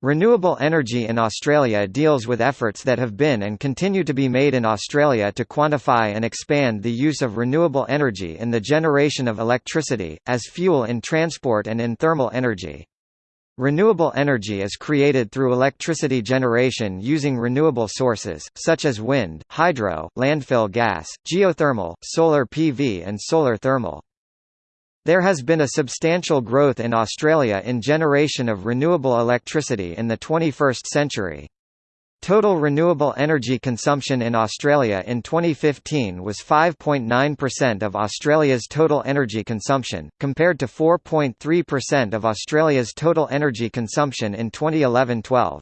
Renewable energy in Australia deals with efforts that have been and continue to be made in Australia to quantify and expand the use of renewable energy in the generation of electricity, as fuel in transport and in thermal energy. Renewable energy is created through electricity generation using renewable sources, such as wind, hydro, landfill gas, geothermal, solar PV and solar thermal. There has been a substantial growth in Australia in generation of renewable electricity in the 21st century. Total renewable energy consumption in Australia in 2015 was 5.9% of Australia's total energy consumption, compared to 4.3% of Australia's total energy consumption in 2011-12.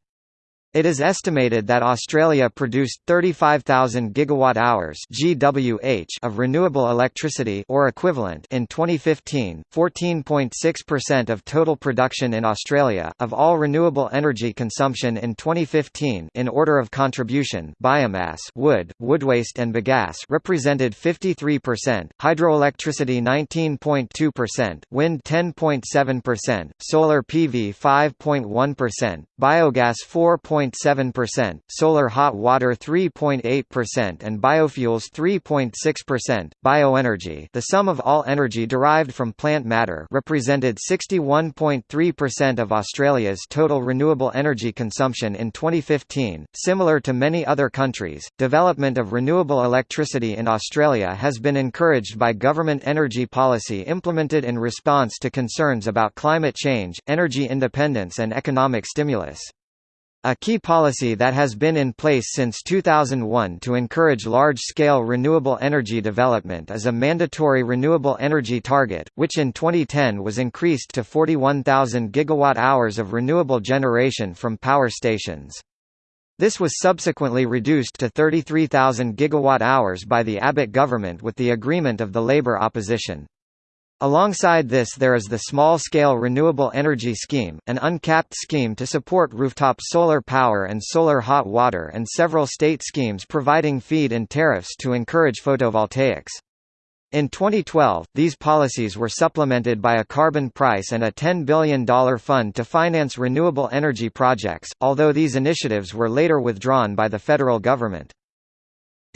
It is estimated that Australia produced 35,000 gigawatt-hours (GWh) of renewable electricity or equivalent in 2015, 14.6% of total production in Australia of all renewable energy consumption in 2015 in order of contribution. Biomass, wood, woodwaste and bagasse represented 53%, hydroelectricity 19.2%, wind 10.7%, solar PV 5.1%, biogas 4. 3.7%, solar hot water 3.8% and biofuels 3.6%. Bioenergy, the sum of all energy derived from plant matter, represented 61.3% of Australia's total renewable energy consumption in 2015. Similar to many other countries, development of renewable electricity in Australia has been encouraged by government energy policy implemented in response to concerns about climate change, energy independence and economic stimulus. A key policy that has been in place since 2001 to encourage large-scale renewable energy development is a mandatory renewable energy target, which in 2010 was increased to 41,000 gigawatt-hours of renewable generation from power stations. This was subsequently reduced to 33,000 gigawatt-hours by the Abbott government with the agreement of the Labor opposition. Alongside this there is the Small-Scale Renewable Energy Scheme, an uncapped scheme to support rooftop solar power and solar hot water and several state schemes providing feed-in tariffs to encourage photovoltaics. In 2012, these policies were supplemented by a carbon price and a $10 billion fund to finance renewable energy projects, although these initiatives were later withdrawn by the federal government.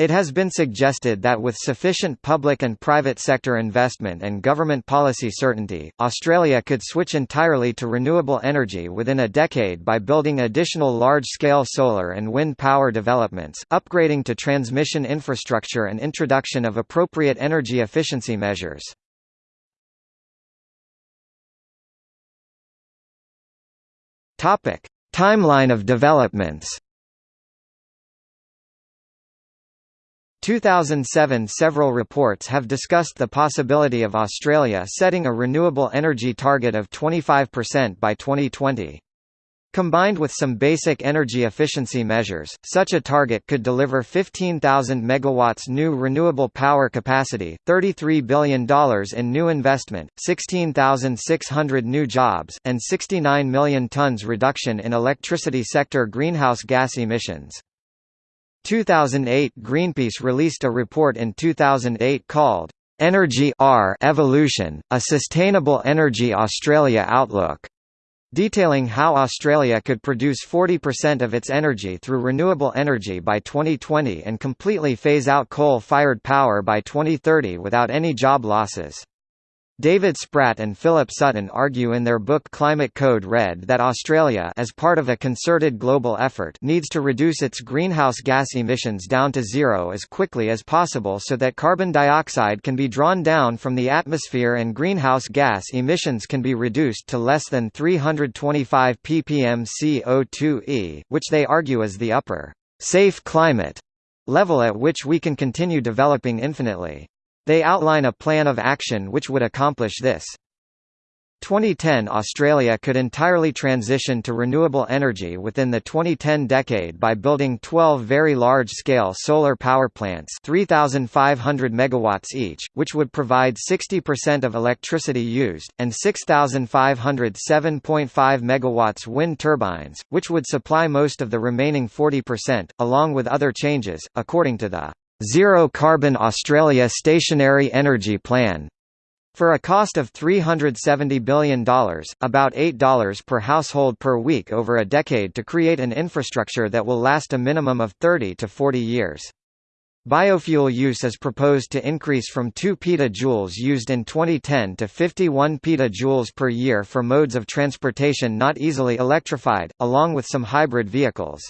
It has been suggested that with sufficient public and private sector investment and government policy certainty, Australia could switch entirely to renewable energy within a decade by building additional large-scale solar and wind power developments, upgrading to transmission infrastructure and introduction of appropriate energy efficiency measures. Timeline of developments 2007 Several reports have discussed the possibility of Australia setting a renewable energy target of 25% by 2020. Combined with some basic energy efficiency measures, such a target could deliver 15,000 megawatts new renewable power capacity, $33 billion in new investment, 16,600 new jobs, and 69 million tons reduction in electricity sector greenhouse gas emissions. 2008 Greenpeace released a report in 2008 called Energy R Evolution, a Sustainable Energy Australia Outlook, detailing how Australia could produce 40% of its energy through renewable energy by 2020 and completely phase out coal-fired power by 2030 without any job losses. David Spratt and Philip Sutton argue in their book Climate Code Red that Australia as part of a concerted global effort needs to reduce its greenhouse gas emissions down to zero as quickly as possible so that carbon dioxide can be drawn down from the atmosphere and greenhouse gas emissions can be reduced to less than 325 ppm CO2e, which they argue is the upper safe climate level at which we can continue developing infinitely. They outline a plan of action which would accomplish this. 2010 Australia could entirely transition to renewable energy within the 2010 decade by building 12 very large-scale solar power plants 3,500 megawatts each, which would provide 60% of electricity used, and 6,500 7.5 megawatts wind turbines, which would supply most of the remaining 40%, along with other changes, according to the Zero Carbon Australia Stationary Energy Plan For a cost of $370 billion, about $8 per household per week over a decade to create an infrastructure that will last a minimum of 30 to 40 years. Biofuel use is proposed to increase from 2 petajoules used in 2010 to 51 petajoules per year for modes of transportation not easily electrified, along with some hybrid vehicles.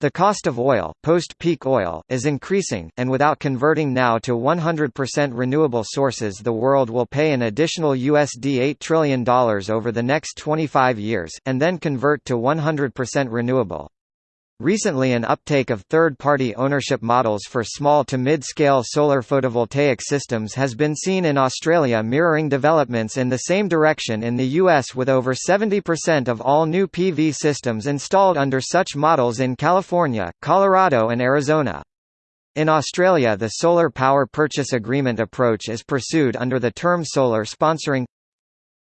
The cost of oil, post-peak oil, is increasing, and without converting now to 100% renewable sources the world will pay an additional USD $8 trillion over the next 25 years, and then convert to 100% renewable. Recently an uptake of third-party ownership models for small to mid-scale solar photovoltaic systems has been seen in Australia mirroring developments in the same direction in the US with over 70% of all new PV systems installed under such models in California, Colorado and Arizona. In Australia the solar power purchase agreement approach is pursued under the term solar sponsoring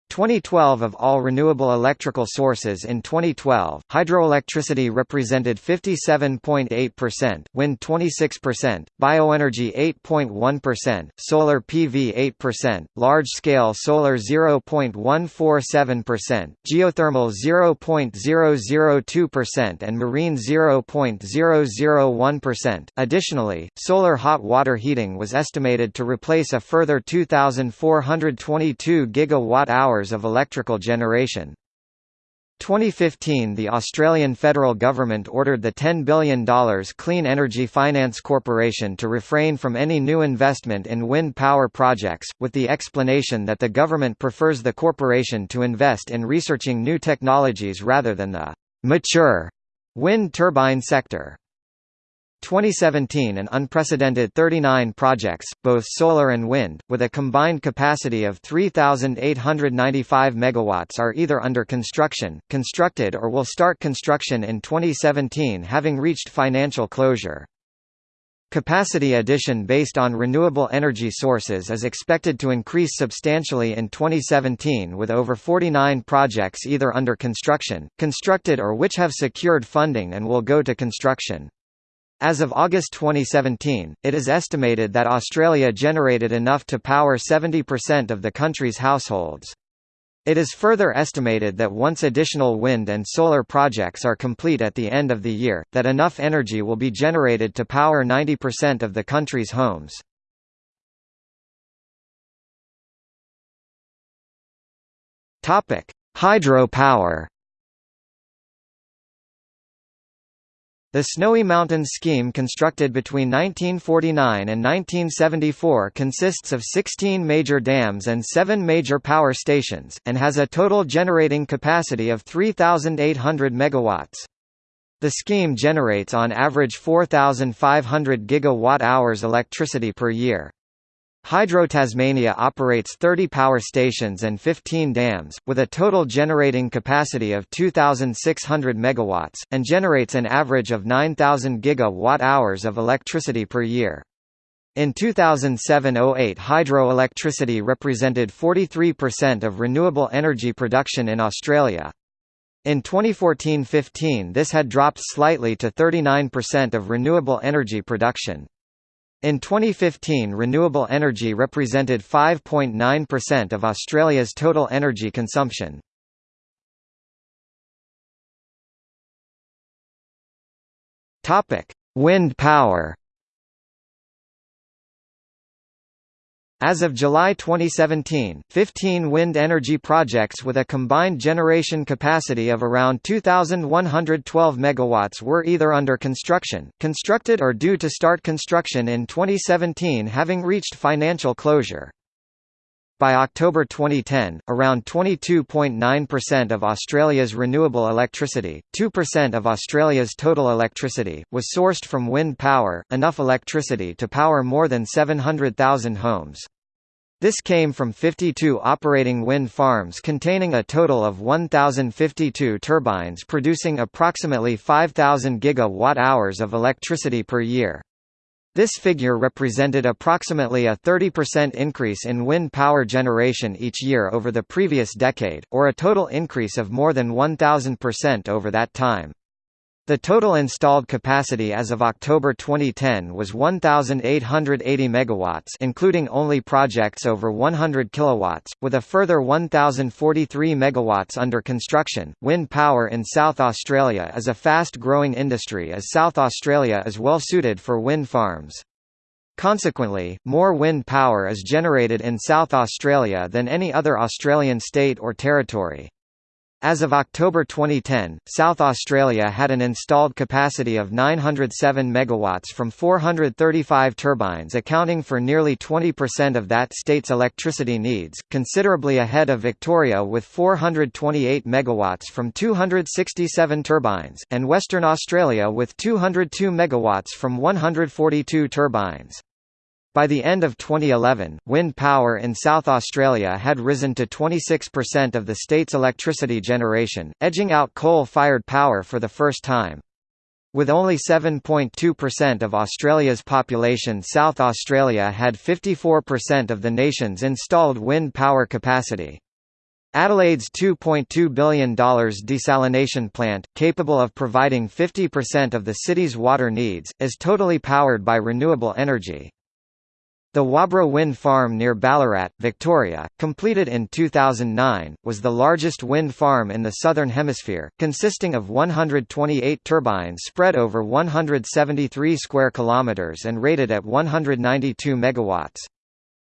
2012 Of all renewable electrical sources in 2012, hydroelectricity represented 57.8%, wind 26%, bioenergy 8.1%, solar PV 8%, large-scale solar 0.147%, geothermal 0.002% and marine 0.001%. Additionally, solar hot water heating was estimated to replace a further 2,422 gigawatt-hours hours of electrical generation. 2015 The Australian federal government ordered the $10 billion Clean Energy Finance Corporation to refrain from any new investment in wind power projects, with the explanation that the government prefers the corporation to invest in researching new technologies rather than the «mature» wind turbine sector. 2017 an unprecedented 39 projects, both solar and wind, with a combined capacity of 3,895 MW are either under construction, constructed or will start construction in 2017 having reached financial closure. Capacity addition based on renewable energy sources is expected to increase substantially in 2017 with over 49 projects either under construction, constructed or which have secured funding and will go to construction. As of August 2017, it is estimated that Australia generated enough to power 70% of the country's households. It is further estimated that once additional wind and solar projects are complete at the end of the year, that enough energy will be generated to power 90% of the country's homes. Hydro-power The Snowy Mountains scheme constructed between 1949 and 1974 consists of 16 major dams and 7 major power stations, and has a total generating capacity of 3,800 megawatts. The scheme generates on average 4,500 gigawatt-hours electricity per year. Hydro Tasmania operates 30 power stations and 15 dams, with a total generating capacity of 2,600 MW, and generates an average of 9,000 gigawatt-hours of electricity per year. In 2007–08 hydroelectricity represented 43% of renewable energy production in Australia. In 2014–15 this had dropped slightly to 39% of renewable energy production. In 2015 renewable energy represented 5.9% of Australia's total energy consumption. Wind power As of July 2017, 15 wind energy projects with a combined generation capacity of around 2,112 MW were either under construction, constructed or due to start construction in 2017 having reached financial closure. By October 2010, around 22.9% of Australia's renewable electricity, 2% of Australia's total electricity, was sourced from wind power, enough electricity to power more than 700,000 homes. This came from 52 operating wind farms containing a total of 1,052 turbines producing approximately 5,000 gigawatt-hours of electricity per year. This figure represented approximately a 30% increase in wind power generation each year over the previous decade, or a total increase of more than 1,000% over that time. The total installed capacity as of October 2010 was 1880 megawatts, including only projects over 100 kilowatts, with a further 1043 megawatts under construction. Wind power in South Australia is a fast-growing industry as South Australia is well suited for wind farms. Consequently, more wind power is generated in South Australia than any other Australian state or territory. As of October 2010, South Australia had an installed capacity of 907 megawatts from 435 turbines accounting for nearly 20% of that state's electricity needs, considerably ahead of Victoria with 428 megawatts from 267 turbines, and Western Australia with 202 megawatts from 142 turbines. By the end of 2011, wind power in South Australia had risen to 26% of the state's electricity generation, edging out coal-fired power for the first time. With only 7.2% of Australia's population South Australia had 54% of the nation's installed wind power capacity. Adelaide's $2.2 billion desalination plant, capable of providing 50% of the city's water needs, is totally powered by renewable energy. The Waubra Wind Farm near Ballarat, Victoria, completed in 2009, was the largest wind farm in the Southern Hemisphere, consisting of 128 turbines spread over 173 square kilometres and rated at 192 megawatts.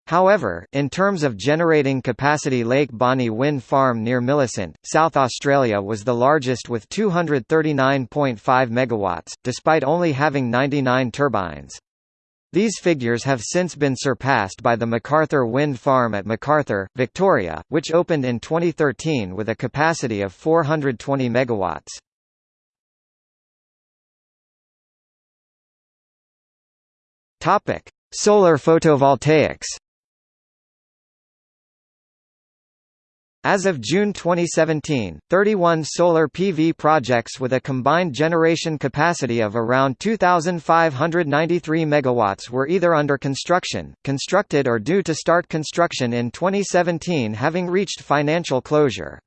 However, in terms of generating capacity Lake Bonney Wind Farm near Millicent, South Australia was the largest with 239.5 megawatts, despite only having 99 turbines. These figures have since been surpassed by the MacArthur Wind Farm at MacArthur, Victoria, which opened in 2013 with a capacity of 420 megawatts. Topic: Solar photovoltaics. As of June 2017, 31 solar PV projects with a combined generation capacity of around 2,593 megawatts were either under construction, constructed or due to start construction in 2017 having reached financial closure.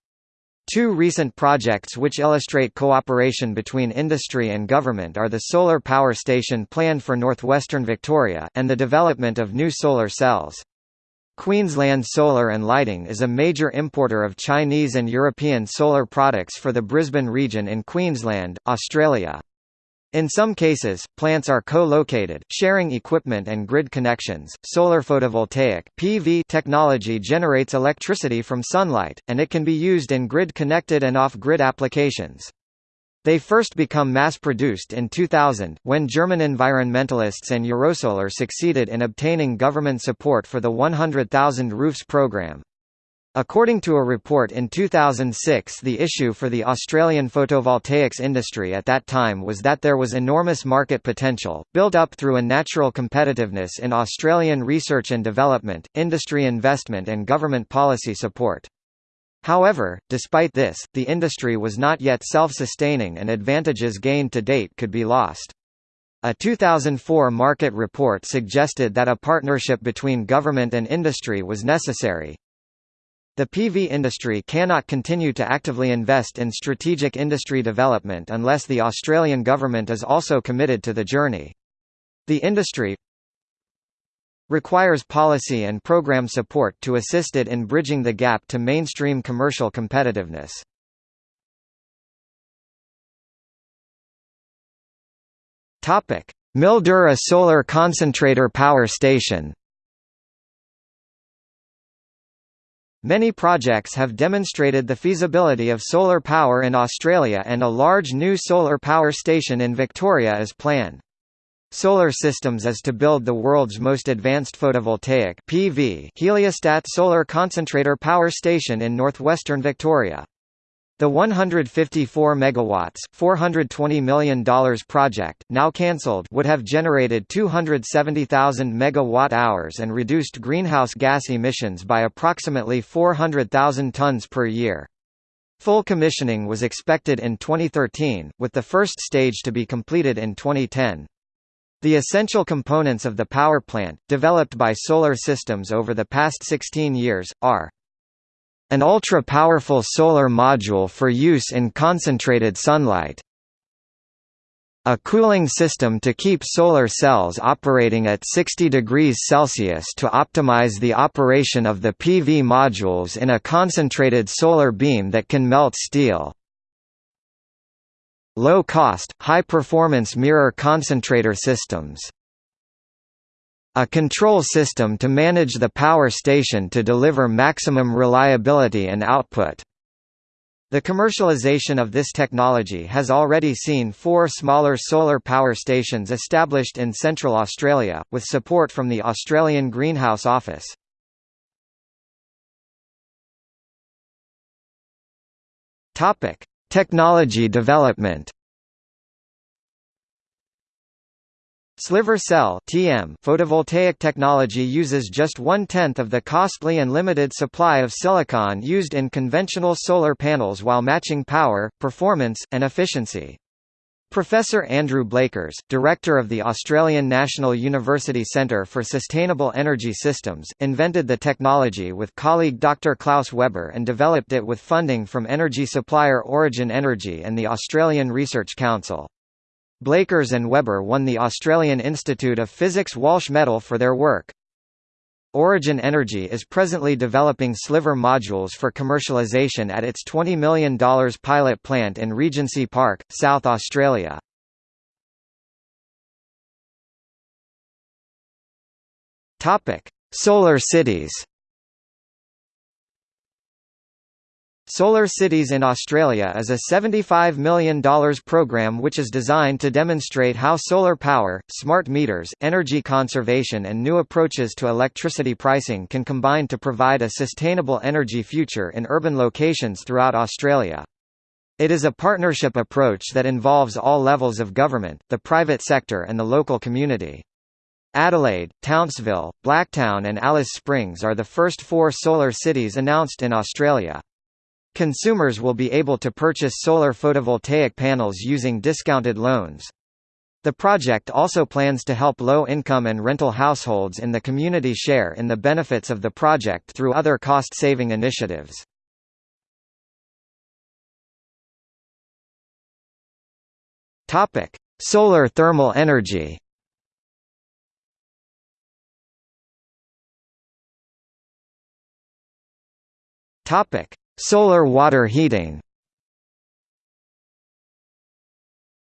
Two recent projects which illustrate cooperation between industry and government are the solar power station planned for northwestern Victoria, and the development of new solar cells. Queensland Solar and Lighting is a major importer of Chinese and European solar products for the Brisbane region in Queensland, Australia. In some cases, plants are co-located, sharing equipment and grid connections. Solar photovoltaic (PV) technology generates electricity from sunlight, and it can be used in grid-connected and off-grid applications. They first become mass-produced in 2000, when German environmentalists and Eurosolar succeeded in obtaining government support for the 100,000 roofs program. According to a report in 2006 the issue for the Australian photovoltaics industry at that time was that there was enormous market potential, built up through a natural competitiveness in Australian research and development, industry investment and government policy support. However, despite this, the industry was not yet self-sustaining and advantages gained to date could be lost. A 2004 market report suggested that a partnership between government and industry was necessary. The PV industry cannot continue to actively invest in strategic industry development unless the Australian government is also committed to the journey. The industry, requires policy and program support to assist it in bridging the gap to mainstream commercial competitiveness. Mildura Solar Concentrator Power Station. Many projects have demonstrated the feasibility of solar power in Australia and a large new solar power station in Victoria is planned. Solar Systems is to build the world's most advanced photovoltaic PV heliostat solar concentrator power station in northwestern Victoria. The 154 megawatts, 420 million dollars project, now cancelled, would have generated 270,000 megawatt-hours and reduced greenhouse gas emissions by approximately 400,000 tons per year. Full commissioning was expected in 2013, with the first stage to be completed in 2010. The essential components of the power plant, developed by Solar Systems over the past 16 years, are an ultra-powerful solar module for use in concentrated sunlight, A cooling system to keep solar cells operating at 60 degrees Celsius to optimize the operation of the PV modules in a concentrated solar beam that can melt steel. Low-cost, high-performance mirror concentrator systems. A control system to manage the power station to deliver maximum reliability and output. The commercialization of this technology has already seen four smaller solar power stations established in central Australia, with support from the Australian Greenhouse Office. Technology development Sliver cell (TM) photovoltaic technology uses just one-tenth of the costly and limited supply of silicon used in conventional solar panels while matching power, performance, and efficiency. Professor Andrew Blakers, director of the Australian National University Centre for Sustainable Energy Systems, invented the technology with colleague Dr Klaus Weber and developed it with funding from energy supplier Origin Energy and the Australian Research Council. Blakers and Weber won the Australian Institute of Physics Walsh Medal for their work. Origin Energy is presently developing sliver modules for commercialization at its $20 million pilot plant in Regency Park, South Australia. Solar cities Solar Cities in Australia is a $75 million program which is designed to demonstrate how solar power, smart meters, energy conservation and new approaches to electricity pricing can combine to provide a sustainable energy future in urban locations throughout Australia. It is a partnership approach that involves all levels of government, the private sector and the local community. Adelaide, Townsville, Blacktown and Alice Springs are the first four solar cities announced in Australia. Consumers will be able to purchase solar photovoltaic panels using discounted loans. The project also plans to help low-income and rental households in the community share in the benefits of the project through other cost-saving initiatives. Solar thermal energy Topic: Solar water heating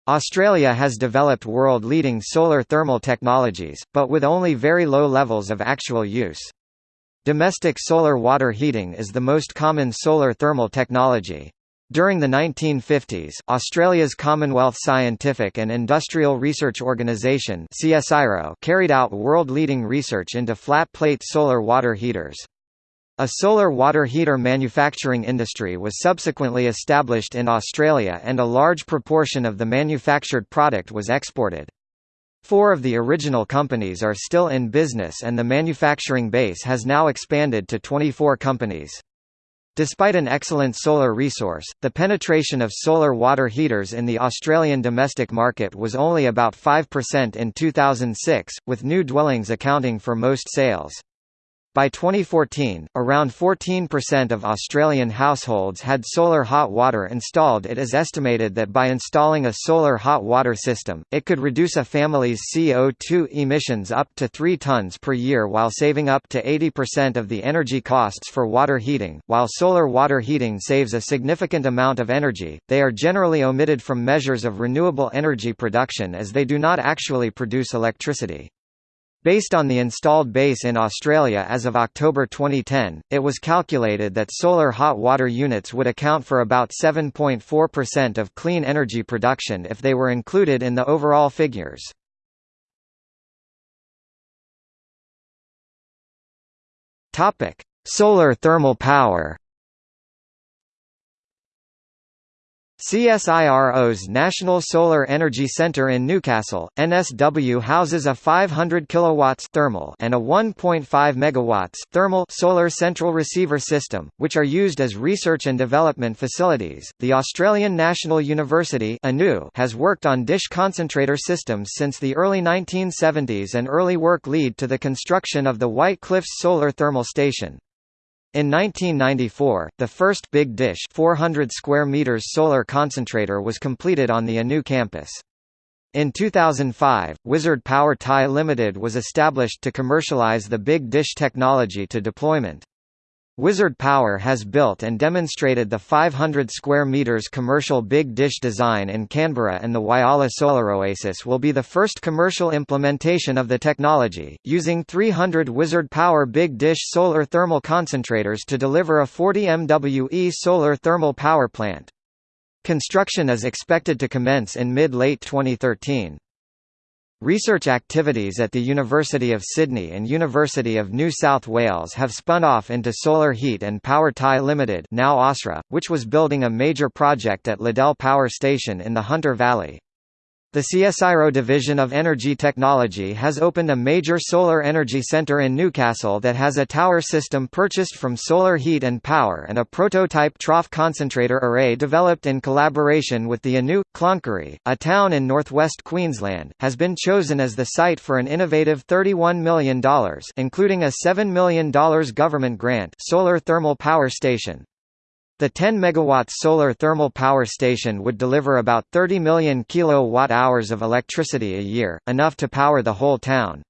Australia has developed world-leading solar thermal technologies, but with only very low levels of actual use. Domestic solar water heating is the most common solar thermal technology. During the 1950s, Australia's Commonwealth Scientific and Industrial Research Organisation carried out world-leading research into flat-plate solar water heaters. A solar water heater manufacturing industry was subsequently established in Australia and a large proportion of the manufactured product was exported. Four of the original companies are still in business and the manufacturing base has now expanded to 24 companies. Despite an excellent solar resource, the penetration of solar water heaters in the Australian domestic market was only about 5% in 2006, with new dwellings accounting for most sales. By 2014, around 14% of Australian households had solar hot water installed It is estimated that by installing a solar hot water system, it could reduce a family's CO2 emissions up to 3 tons per year while saving up to 80% of the energy costs for water heating. While solar water heating saves a significant amount of energy, they are generally omitted from measures of renewable energy production as they do not actually produce electricity. Based on the installed base in Australia as of October 2010, it was calculated that solar hot water units would account for about 7.4% of clean energy production if they were included in the overall figures. Solar thermal power CSIRO's National Solar Energy Centre in Newcastle, NSW houses a 500 kilowatts thermal and a 1.5 megawatts thermal solar central receiver system, which are used as research and development facilities. The Australian National University (ANU) has worked on dish concentrator systems since the early 1970s and early work lead to the construction of the White Cliffs Solar Thermal Station. In 1994, the first Big Dish 400 square meters solar concentrator was completed on the ANU campus. In 2005, Wizard Power Thai Limited was established to commercialize the Big Dish technology to deployment. Wizard Power has built and demonstrated the 500 square meters commercial Big Dish design in Canberra and the Whyalla Solar Oasis will be the first commercial implementation of the technology, using 300 Wizard Power Big Dish solar thermal concentrators to deliver a 40 MWE solar thermal power plant. Construction is expected to commence in mid-late 2013. Research activities at the University of Sydney and University of New South Wales have spun off into Solar Heat and Power Thai Limited now Ausra, which was building a major project at Liddell Power Station in the Hunter Valley. The CSIRO Division of Energy Technology has opened a major solar energy center in Newcastle that has a tower system purchased from Solar Heat and Power and a prototype trough concentrator array developed in collaboration with the Anu. Cloncurry, a town in northwest Queensland, has been chosen as the site for an innovative $31 million including a $7 million government grant solar thermal power station. The 10 MW solar thermal power station would deliver about 30 million kilowatt-hours of electricity a year, enough to power the whole town.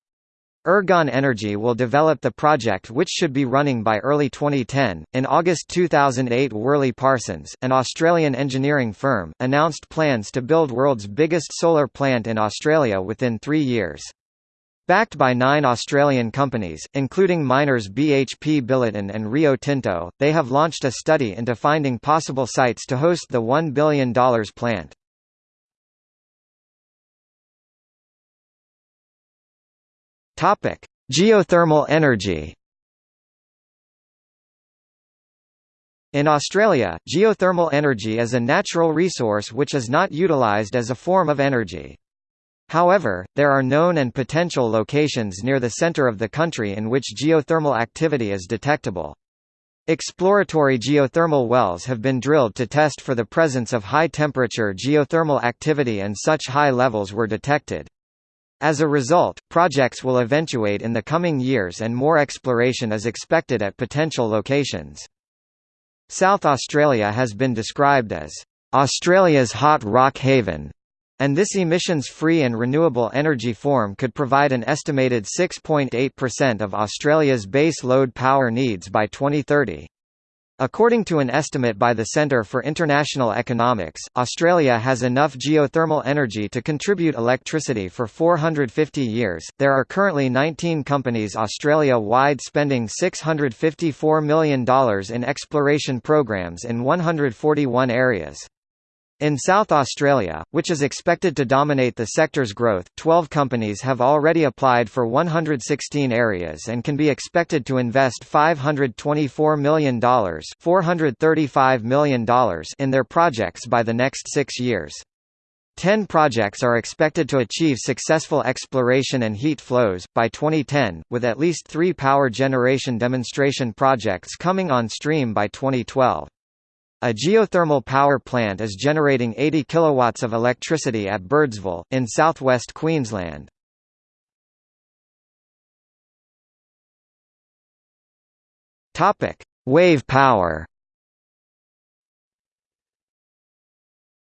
Ergon Energy will develop the project which should be running by early 2010. In August 2008 Worley Parsons, an Australian engineering firm, announced plans to build world's biggest solar plant in Australia within three years. Backed by nine Australian companies, including miners BHP Billiton and Rio Tinto, they have launched a study into finding possible sites to host the $1 billion plant. Geothermal energy In Australia, geothermal energy is a natural resource which is not utilised as a form of energy. However, there are known and potential locations near the center of the country in which geothermal activity is detectable. Exploratory geothermal wells have been drilled to test for the presence of high-temperature geothermal activity and such high levels were detected. As a result, projects will eventuate in the coming years and more exploration is expected at potential locations. South Australia has been described as Australia's hot rock haven, and this emissions-free and renewable energy form could provide an estimated 6.8% of Australia's base load power needs by 2030. According to an estimate by the Centre for International Economics, Australia has enough geothermal energy to contribute electricity for 450 years. There are currently 19 companies Australia wide spending $654 million in exploration programs in 141 areas. In South Australia, which is expected to dominate the sector's growth, 12 companies have already applied for 116 areas and can be expected to invest $524 million, $435 million in their projects by the next six years. Ten projects are expected to achieve successful exploration and heat flows, by 2010, with at least three power generation demonstration projects coming on stream by 2012. A geothermal power plant is generating 80 kilowatts of electricity at Birdsville, in southwest Queensland. Wave power.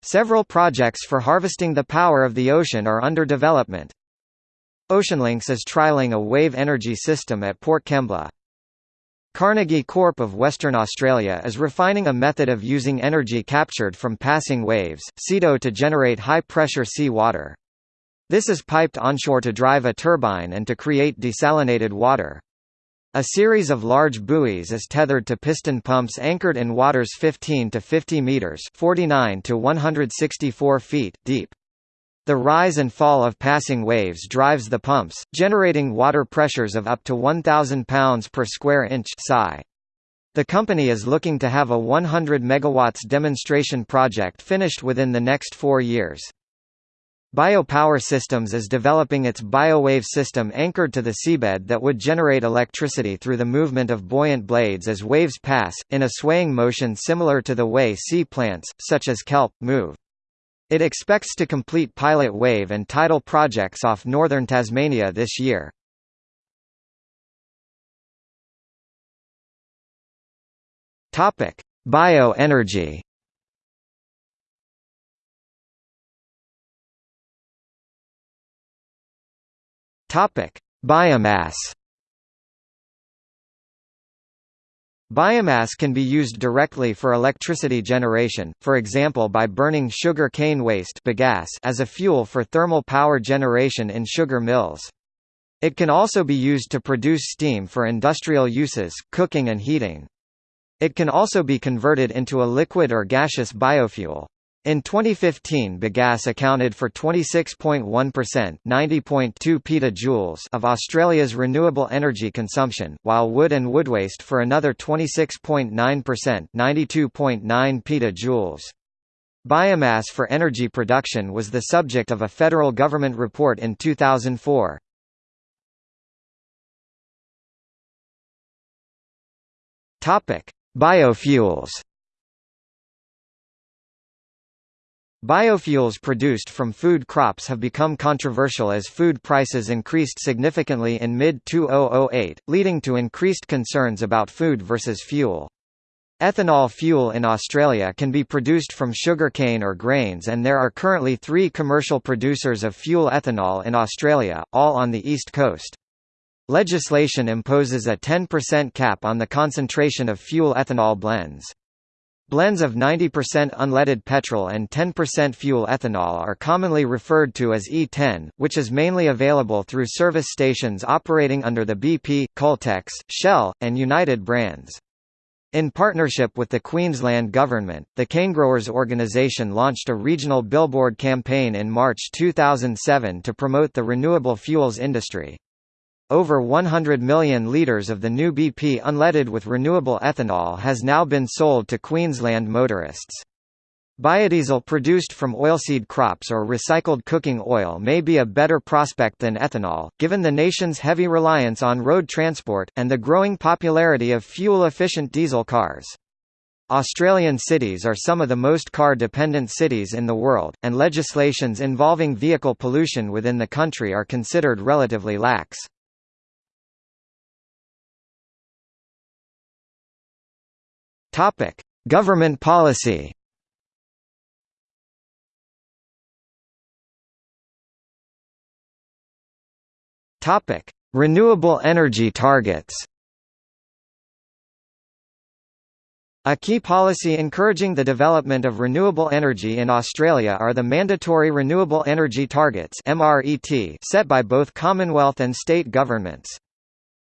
Several projects for harvesting the power of the ocean are under development. Oceanlinx is trialling a wave energy system at Port Kembla. Carnegie Corp of Western Australia is refining a method of using energy captured from passing waves, CETO to generate high-pressure sea water. This is piped onshore to drive a turbine and to create desalinated water. A series of large buoys is tethered to piston pumps anchored in waters 15 to 50 meters, 49 to 164 feet deep. The rise and fall of passing waves drives the pumps, generating water pressures of up to 1,000 pounds per square inch psi. The company is looking to have a 100 MW demonstration project finished within the next four years. Biopower Systems is developing its BioWave system anchored to the seabed that would generate electricity through the movement of buoyant blades as waves pass, in a swaying motion similar to the way sea plants, such as kelp, move. It expects to complete pilot wave and tidal projects off northern Tasmania this year. Topic: Bioenergy. Topic: Biomass. Biomass can be used directly for electricity generation, for example by burning sugar cane waste bagasse as a fuel for thermal power generation in sugar mills. It can also be used to produce steam for industrial uses, cooking and heating. It can also be converted into a liquid or gaseous biofuel. In 2015 bagasse accounted for 26.1% 90.2 petajoules of Australia's renewable energy consumption, while wood and wood waste for another 26.9% 92.9 petajoules. Biomass for energy production was the subject of a federal government report in 2004. Biofuels Biofuels produced from food crops have become controversial as food prices increased significantly in mid-2008, leading to increased concerns about food versus fuel. Ethanol fuel in Australia can be produced from sugarcane or grains and there are currently three commercial producers of fuel ethanol in Australia, all on the east coast. Legislation imposes a 10% cap on the concentration of fuel ethanol blends. Blends of 90% unleaded petrol and 10% fuel ethanol are commonly referred to as E10, which is mainly available through service stations operating under the BP, Caltex, Shell, and United brands. In partnership with the Queensland Government, the Canegrowers organisation launched a regional billboard campaign in March 2007 to promote the renewable fuels industry. Over 100 million litres of the new BP unleaded with renewable ethanol has now been sold to Queensland motorists. Biodiesel produced from oilseed crops or recycled cooking oil may be a better prospect than ethanol, given the nation's heavy reliance on road transport, and the growing popularity of fuel-efficient diesel cars. Australian cities are some of the most car-dependent cities in the world, and legislations involving vehicle pollution within the country are considered relatively lax. Topic: Government policy. Topic: Renewable energy targets. A key policy encouraging the development of renewable energy in Australia are the mandatory renewable energy targets set by both Commonwealth and state governments.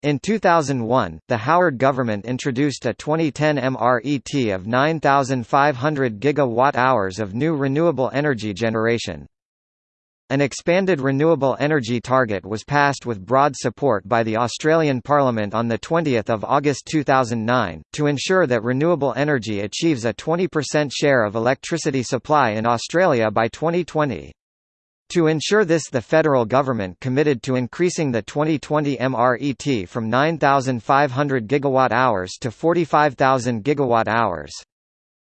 In 2001, the Howard government introduced a 2010 MRET of 9,500 gigawatt-hours of new renewable energy generation. An expanded renewable energy target was passed with broad support by the Australian Parliament on 20 August 2009, to ensure that renewable energy achieves a 20% share of electricity supply in Australia by 2020. To ensure this the federal government committed to increasing the 2020 MRET from 9,500 gigawatt-hours to 45,000 gigawatt-hours.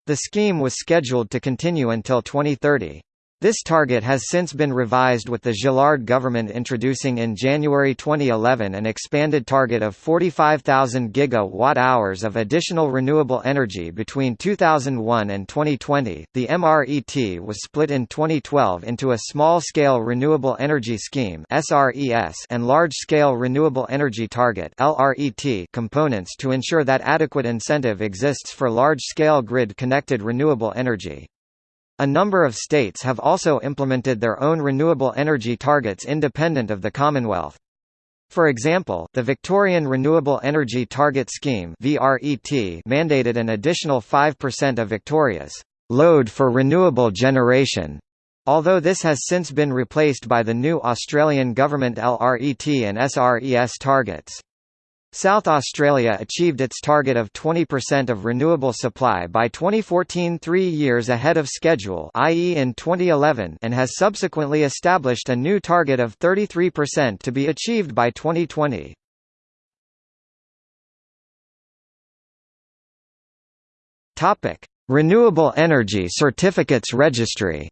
The scheme was scheduled to continue until 2030. This target has since been revised with the Gillard government introducing in January 2011 an expanded target of 45,000 gigawatt-hours of additional renewable energy between 2001 and 2020. The MRET was split in 2012 into a small-scale renewable energy scheme (SRES) and large-scale renewable energy target (LRET) components to ensure that adequate incentive exists for large-scale grid-connected renewable energy. A number of states have also implemented their own renewable energy targets independent of the Commonwealth. For example, the Victorian Renewable Energy Target Scheme mandated an additional 5% of Victoria's load for renewable generation, although this has since been replaced by the new Australian Government LRET and SRES targets. South Australia achieved its target of 20% of renewable supply by 2014 three years ahead of schedule i.e. in 2011 and has subsequently established a new target of 33% to be achieved by 2020. Renewable Energy Certificates Registry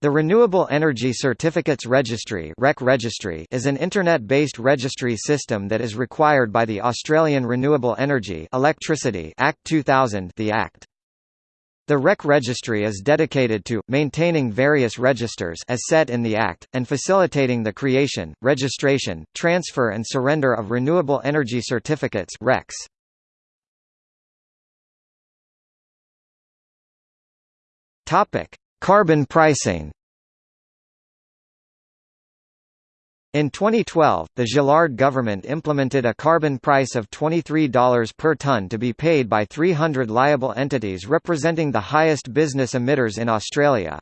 The Renewable Energy Certificates Registry, is an internet-based registry system that is required by the Australian Renewable Energy Electricity Act 2000 the Act. The REC registry is dedicated to, maintaining various registers as set in the Act, and facilitating the creation, registration, transfer and surrender of renewable energy certificates RECs. Carbon pricing In 2012, the Gillard government implemented a carbon price of $23 per ton to be paid by 300 liable entities representing the highest business emitters in Australia.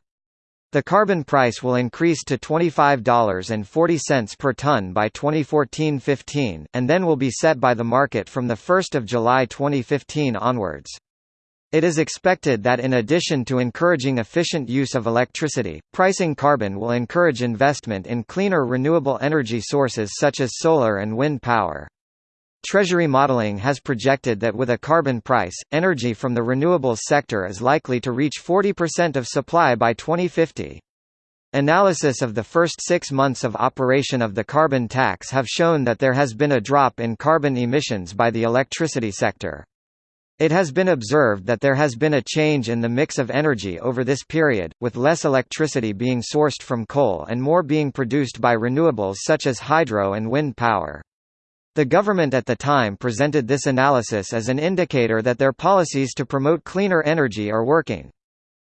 The carbon price will increase to $25.40 per ton by 2014-15, and then will be set by the market from 1 July 2015 onwards. It is expected that in addition to encouraging efficient use of electricity, pricing carbon will encourage investment in cleaner renewable energy sources such as solar and wind power. Treasury modeling has projected that with a carbon price, energy from the renewables sector is likely to reach 40% of supply by 2050. Analysis of the first six months of operation of the carbon tax have shown that there has been a drop in carbon emissions by the electricity sector. It has been observed that there has been a change in the mix of energy over this period, with less electricity being sourced from coal and more being produced by renewables such as hydro and wind power. The government at the time presented this analysis as an indicator that their policies to promote cleaner energy are working.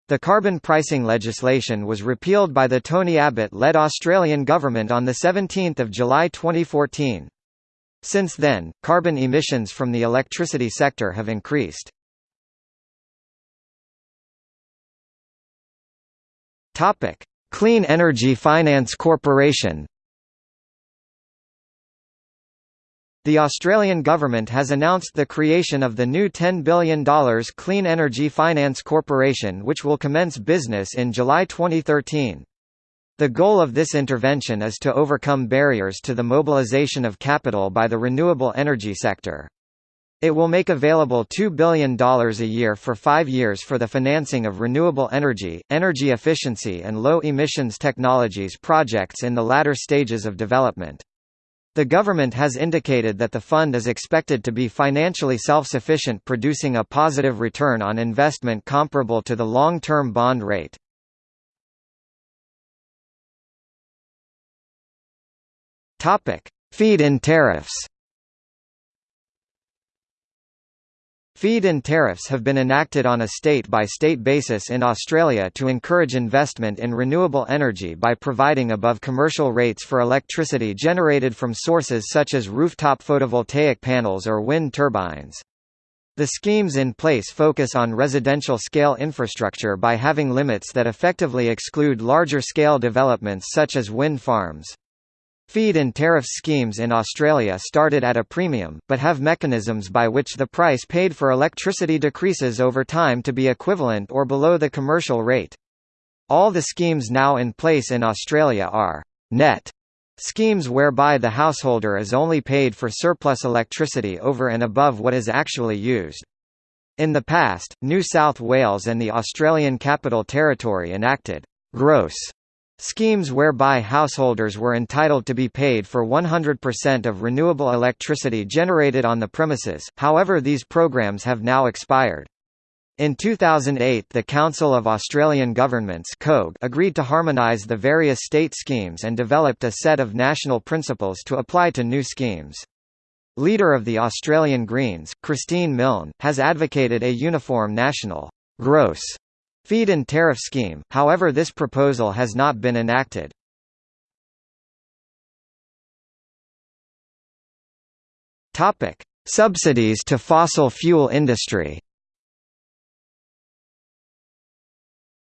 The carbon pricing legislation was repealed by the Tony Abbott-led Australian government on 17 July 2014. Since then, carbon emissions from the electricity sector have increased. Topic: Clean Energy Finance Corporation. The Australian government has announced the creation of the new $10 billion Clean Energy Finance Corporation which will commence business in July 2013. The goal of this intervention is to overcome barriers to the mobilization of capital by the renewable energy sector. It will make available $2 billion a year for five years for the financing of renewable energy, energy efficiency and low-emissions technologies projects in the latter stages of development. The government has indicated that the fund is expected to be financially self-sufficient producing a positive return on investment comparable to the long-term bond rate. Topic: Feed-in tariffs. Feed-in tariffs have been enacted on a state-by-state -state basis in Australia to encourage investment in renewable energy by providing above commercial rates for electricity generated from sources such as rooftop photovoltaic panels or wind turbines. The schemes in place focus on residential-scale infrastructure by having limits that effectively exclude larger-scale developments such as wind farms. Feed-in tariff schemes in Australia started at a premium, but have mechanisms by which the price paid for electricity decreases over time to be equivalent or below the commercial rate. All the schemes now in place in Australia are net schemes whereby the householder is only paid for surplus electricity over and above what is actually used. In the past, New South Wales and the Australian Capital Territory enacted gross Schemes whereby householders were entitled to be paid for 100% of renewable electricity generated on the premises, however these programs have now expired. In 2008 the Council of Australian Governments agreed to harmonise the various state schemes and developed a set of national principles to apply to new schemes. Leader of the Australian Greens, Christine Milne, has advocated a uniform national gross Feed-in tariff scheme, however this proposal has not been enacted. Subsidies to fossil fuel industry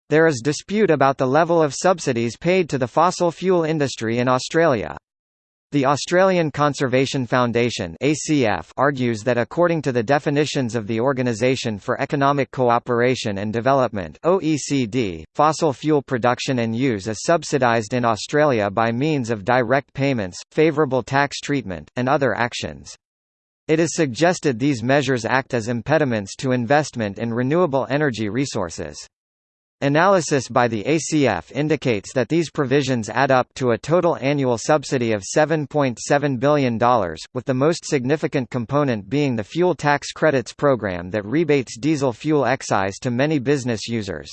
There is dispute about the level of subsidies paid to the fossil fuel industry in Australia. The Australian Conservation Foundation ACF argues that according to the definitions of the Organisation for Economic Cooperation and Development OECD, fossil fuel production and use is subsidised in Australia by means of direct payments, favourable tax treatment, and other actions. It is suggested these measures act as impediments to investment in renewable energy resources. Analysis by the ACF indicates that these provisions add up to a total annual subsidy of $7.7 billion, with the most significant component being the fuel tax credits program that rebates diesel fuel excise to many business users.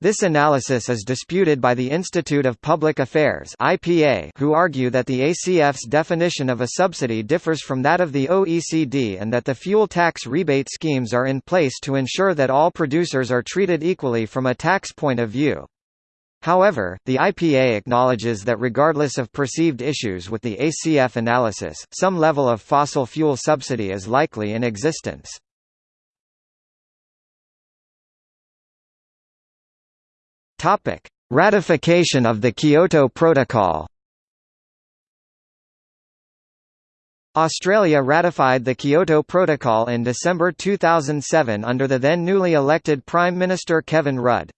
This analysis is disputed by the Institute of Public Affairs (IPA), who argue that the ACF's definition of a subsidy differs from that of the OECD and that the fuel tax rebate schemes are in place to ensure that all producers are treated equally from a tax point of view. However, the IPA acknowledges that regardless of perceived issues with the ACF analysis, some level of fossil fuel subsidy is likely in existence. Topic: Ratification of the Kyoto Protocol. Australia ratified the Kyoto Protocol in December 2007 under the then newly elected Prime Minister Kevin Rudd.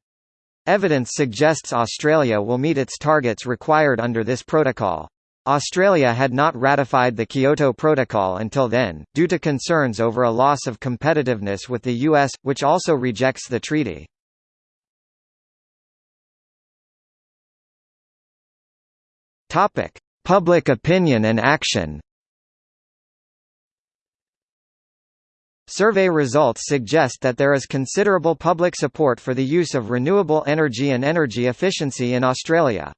Evidence suggests Australia will meet its targets required under this protocol. Australia had not ratified the Kyoto Protocol until then, due to concerns over a loss of competitiveness with the US, which also rejects the treaty. Topic: Public opinion and action. Survey results suggest that there is considerable public support for the use of renewable energy and energy efficiency in Australia.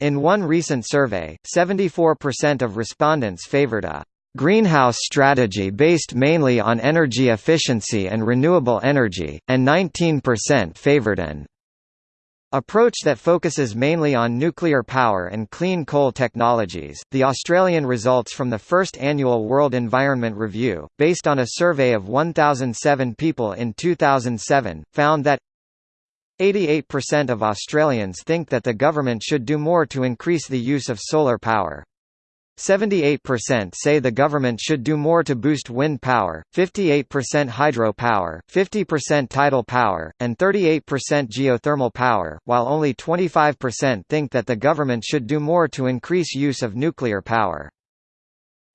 In one recent survey, 74% of respondents favoured a greenhouse strategy based mainly on energy efficiency and renewable energy, and 19% favoured an Approach that focuses mainly on nuclear power and clean coal technologies. The Australian results from the first annual World Environment Review, based on a survey of 1,007 people in 2007, found that 88% of Australians think that the government should do more to increase the use of solar power. 78% say the government should do more to boost wind power, 58% hydro power, 50% tidal power, and 38% geothermal power, while only 25% think that the government should do more to increase use of nuclear power.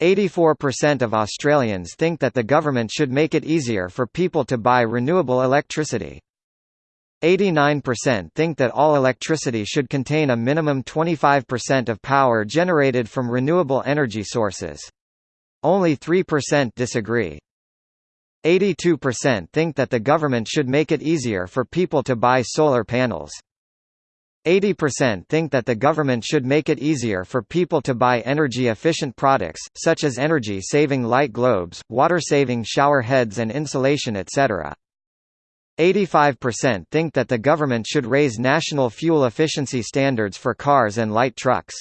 84% of Australians think that the government should make it easier for people to buy renewable electricity. 89% think that all electricity should contain a minimum 25% of power generated from renewable energy sources. Only 3% disagree. 82% think that the government should make it easier for people to buy solar panels. 80% think that the government should make it easier for people to buy energy-efficient products, such as energy-saving light globes, water-saving shower heads and insulation etc. 85% think that the government should raise national fuel efficiency standards for cars and light trucks.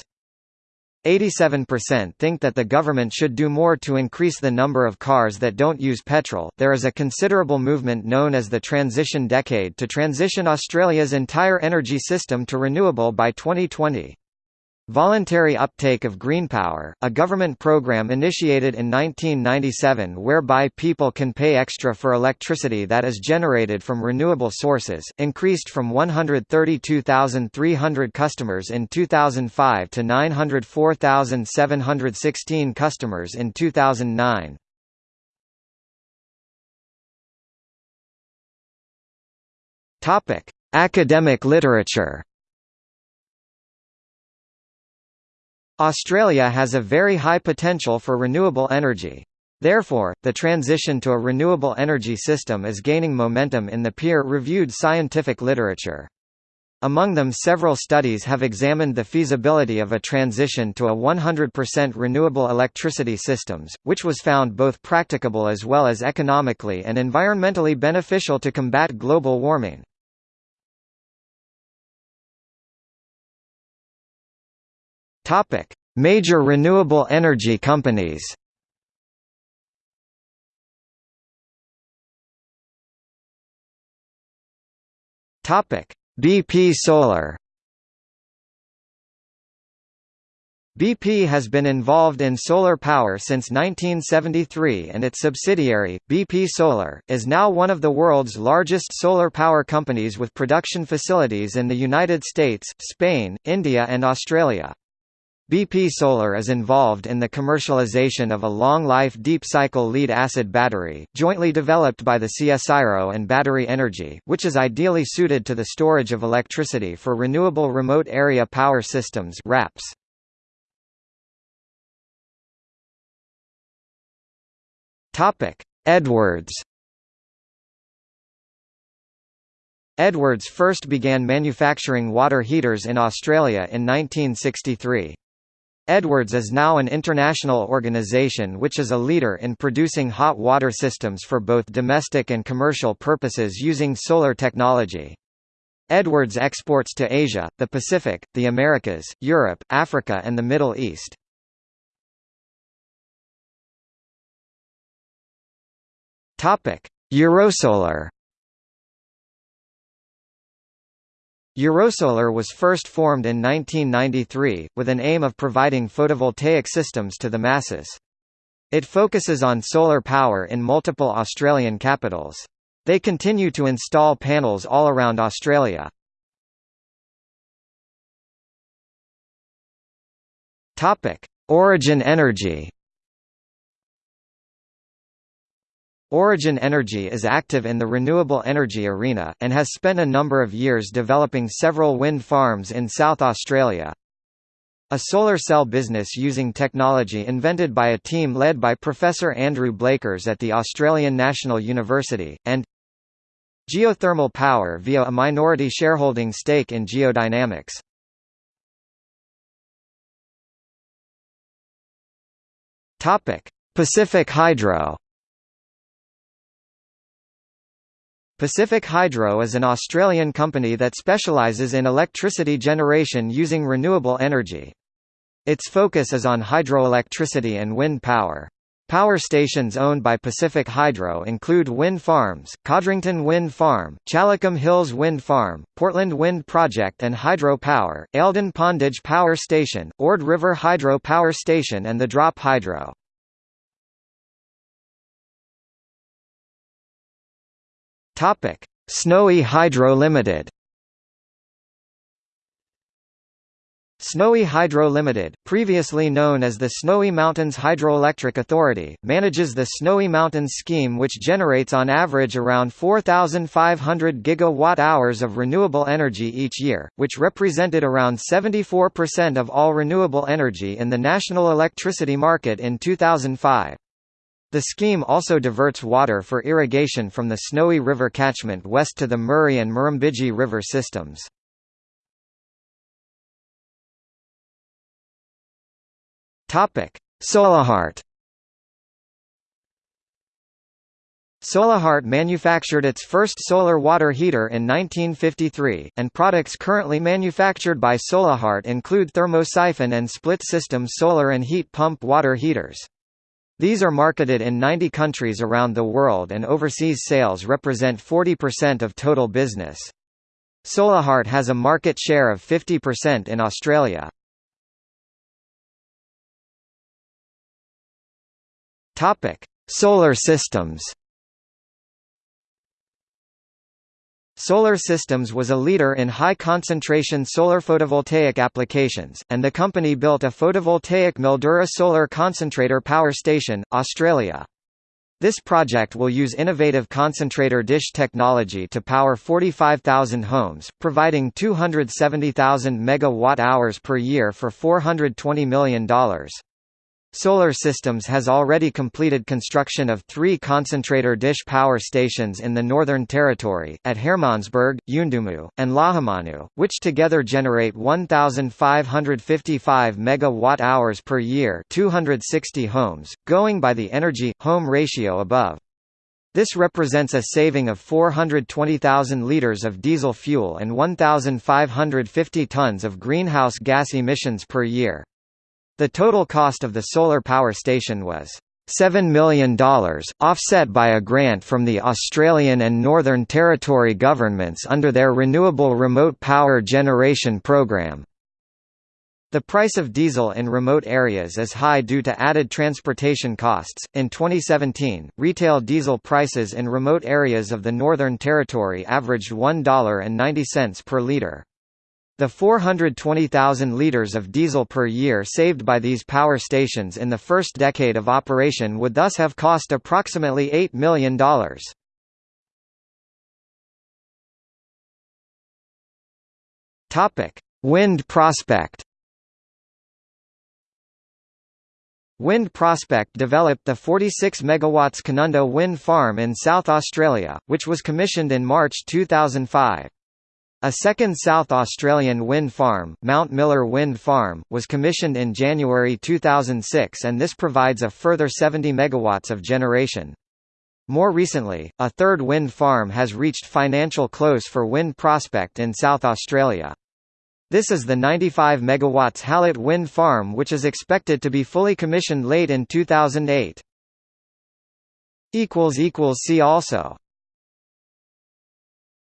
87% think that the government should do more to increase the number of cars that don't use petrol. There is a considerable movement known as the Transition Decade to transition Australia's entire energy system to renewable by 2020. Voluntary uptake of green power, a government program initiated in 1997 whereby people can pay extra for electricity that is generated from renewable sources, increased from 132,300 customers in 2005 to 904,716 customers in 2009. Topic: Academic literature. Australia has a very high potential for renewable energy. Therefore, the transition to a renewable energy system is gaining momentum in the peer-reviewed scientific literature. Among them several studies have examined the feasibility of a transition to a 100% renewable electricity systems, which was found both practicable as well as economically and environmentally beneficial to combat global warming. Topic: Major renewable energy companies. Topic: BP Solar. BP has been involved in solar power since 1973 and its subsidiary, BP Solar, is now one of the world's largest solar power companies with production facilities in the United States, Spain, India and Australia. BP Solar is involved in the commercialization of a long-life deep-cycle lead-acid battery, jointly developed by the CSIRO and Battery Energy, which is ideally suited to the storage of electricity for Renewable Remote Area Power Systems RAPS. Edwards Edwards first began manufacturing water heaters in Australia in 1963. Edwards is now an international organization which is a leader in producing hot water systems for both domestic and commercial purposes using solar technology. Edwards exports to Asia, the Pacific, the Americas, Europe, Africa and the Middle East. Eurosolar Eurosolar was first formed in 1993, with an aim of providing photovoltaic systems to the masses. It focuses on solar power in multiple Australian capitals. They continue to install panels all around Australia. Origin Energy Origin Energy is active in the renewable energy arena, and has spent a number of years developing several wind farms in South Australia. A solar cell business using technology invented by a team led by Professor Andrew Blakers at the Australian National University, and geothermal power via a minority shareholding stake in geodynamics. Pacific Hydro Pacific Hydro is an Australian company that specialises in electricity generation using renewable energy. Its focus is on hydroelectricity and wind power. Power stations owned by Pacific Hydro include wind farms, Codrington Wind Farm, Challicum Hills Wind Farm, Portland Wind Project and Hydro Power, Pondage Power Station, Ord River Hydro Power Station and the Drop Hydro. Topic: Snowy Hydro Limited. Snowy Hydro Limited, previously known as the Snowy Mountains Hydroelectric Authority, manages the Snowy Mountains scheme which generates on average around 4,500 gigawatt-hours of renewable energy each year, which represented around 74% of all renewable energy in the national electricity market in 2005. The scheme also diverts water for irrigation from the Snowy River catchment west to the Murray and Murrumbidgee River systems. Solahart Solahart manufactured its first solar water heater in 1953, and products currently manufactured by Solahart include thermosiphon and split-system solar and heat pump water heaters. These are marketed in 90 countries around the world and overseas sales represent 40% of total business. Solahart has a market share of 50% in Australia. Solar systems. Solar Systems was a leader in high-concentration solar photovoltaic applications, and the company built a photovoltaic Mildura Solar Concentrator Power Station, Australia. This project will use innovative concentrator dish technology to power 45,000 homes, providing 270,000 megawatt-hours per year for $420 million. Solar Systems has already completed construction of three concentrator dish power stations in the Northern Territory, at Hermannsburg, Yuendumu, and Lajamanu, which together generate 1,555 megawatt-hours per year 260 homes, going by the energy-home ratio above. This represents a saving of 420,000 litres of diesel fuel and 1,550 tonnes of greenhouse gas emissions per year. The total cost of the solar power station was $7 million, offset by a grant from the Australian and Northern Territory governments under their Renewable Remote Power Generation Programme. The price of diesel in remote areas is high due to added transportation costs. In 2017, retail diesel prices in remote areas of the Northern Territory averaged $1.90 per litre. The 420,000 litres of diesel per year saved by these power stations in the first decade of operation would thus have cost approximately $8 million. Wind prospect Wind Prospect developed the 46 MW Canunda wind farm in South Australia, which was commissioned in March 2005. A second South Australian wind farm, Mount Miller Wind Farm, was commissioned in January 2006 and this provides a further 70 MW of generation. More recently, a third wind farm has reached financial close for Wind Prospect in South Australia. This is the 95 MW Hallett Wind Farm which is expected to be fully commissioned late in 2008. See also